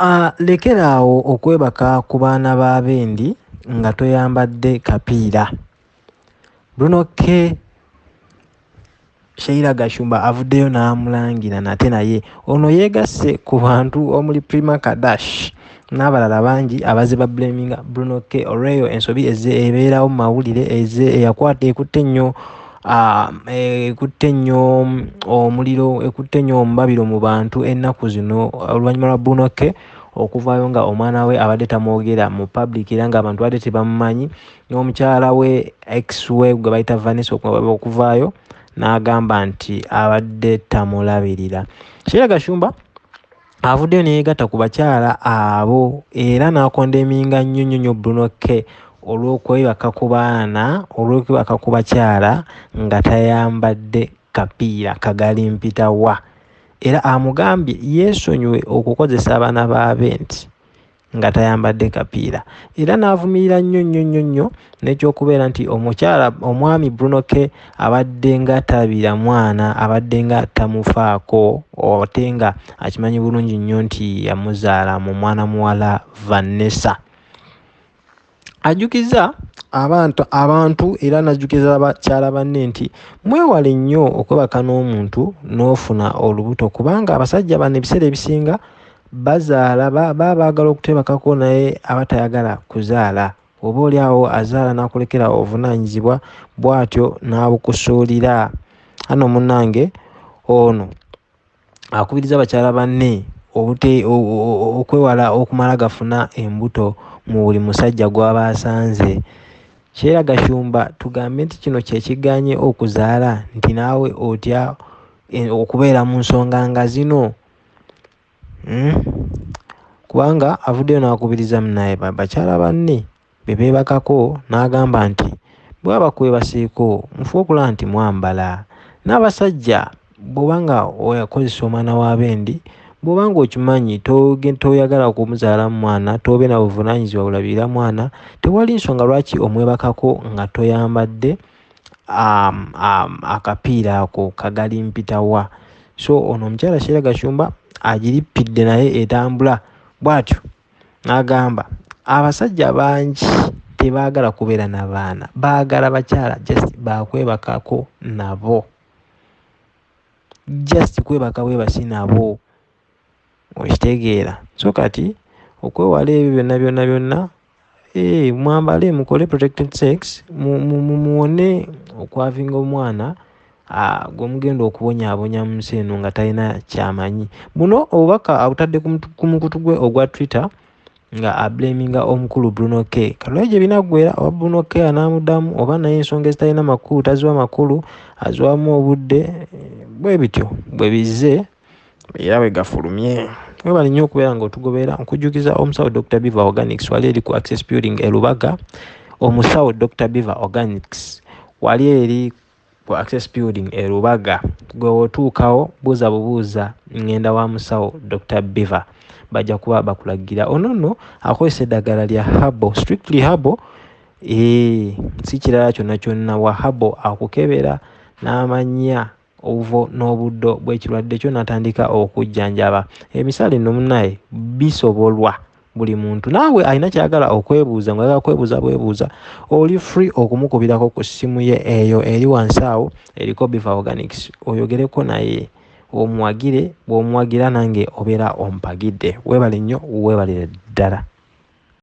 Uh, lekeraawo okwebaka ku baana b'abendi nga toyambadde kapiira. Bruno k. Sheira gashumba avuddeyo n'amulangira nate naye. Ono yeegasse ku bantu omuli prima kadash n'abalala bangi abaze ba blaminga bruno k. Olweyo ensobi eze ebeerawo mu mawulire eze eyakwata ekutte nnyo ekutte nnyo omuliro ekutte nnyo omubabiro mu bantu ennaku zino. Oluvannyuma lwa bruno k okuvaayo nga omwana we abadde tamwogera mu public era ngaabantu badde tebamumanyi n'omukyala we ex we gwe bayita vanessa okuvaayo n'agamba nti abadde tamulabirira. Kiera gashumba avuddeyo neyegatta ku bakyala abo era n'akondeminga nnyo nnyo nnyo bruno k olw'okwebaka ku baana olw'okwebaka ku bakyala nga tayambadde kapiira kagalimpitawa era amugambye yeesonyiwe okukozesa abaana baabe nti nga tayambadde kapiira. Era n'avumirira nnyo nnyo nnyo nnyo n'ekyokubeera nti omukyala omwami bruno k abadde nga talabira mwana abadde nga tamufaako ote nga akimanyi bulungi nnyo nti yamuzaala mu mwana muwala vanessa ajjukiza abantu abantu era najjukiza bakyala banne nti mwewale nnyo okwebaka n'omuntu n'ofuna olubuto kubanga abasajja bano ebiseera ebisinga bazaala baba baagala okutebakako naye abatayagala kuzaala. Oba oli awo azaala n'akulekera obuvunaanyizibwa bw'atyo n'abukusuulira. Ano munnange ono akubiriza abakyala banne okwewala okumala gafuna embuto mu buli musajja gw'aba asanze kyera gashumba tugambe nti kino kyekiganye okuzaala nti naawe otya okubeera mu nsonga nga zino? Hmm? kubanga avuddeyo n'akubiriza munaye bakyala banne bebeebakako n'agamba nti bwaba kwebaseeko mufe okulaba nti mwambala. N'abasajja bw'obanga oyakozesa omwana w'abendi bw'obanga okimanyi toyagala kumuzaala mu mwana tobe na buvunaanyizibwa bulabirira mwana tewali nsonga lwaki omwebakako nga toyambadde um, um, akapiira ako kagalimpitawa so ono omukyala sheera gashumba agirippidde naye etambula bw'atyo n'agamba abasajja bangi tebaagala kubeera n'abaana baagala bakyala just bakwebakako nabo. Just kwebaka bwebasi nabo okitegeera. So kati okwewala ebyo byonna byonna byonna ee mwambale mukole protected sex muwone okwavinga omwana gwemugenda okubonyaabonya mu nsi eno nga talina kyamanyi. Buno obubaka abutadde ku mukutu gwe ogwa twitter nga ablaminga omukulu bruno k. Kalwayo gye binaggwera oba bruno k anamuddamu oba naye ensonga ezitalina makulu taziwa makulu aziwamu obudde bwe bityo bwe bize era bwe gafulumye. Webali nnyo okubeera nga otugoberera nkujjukiza omusawo dr. Beaver organics wali eri ku access building erubaga omusawo dr. Beaver organics wali eri ku access building erubaga gwe wotuukawo buuza bubuuza ngenda wa musawo dr. Beaver. Bajja kuba bakulagira. Ono nno akozesa eddagala lya habo strictly habo ee si kirala kyonna kyonna wa habo akukebera n'amanya obuvo n'obuddo bw'ekirwadde kyo n'atandika okujjanjaba. Emisale nno munnaye bisobolwa buli muntu. Naawe alina kyagala okwebuuza nga agala kwebuuza bwebuuza oli free okumukubirako ku ssimu ye eyo eri wansi awo eriko biva organics. Oyogereko naye omuwagire bw'omuwagira nange obeera ompagidde. Weebale nnyo weebalire ddala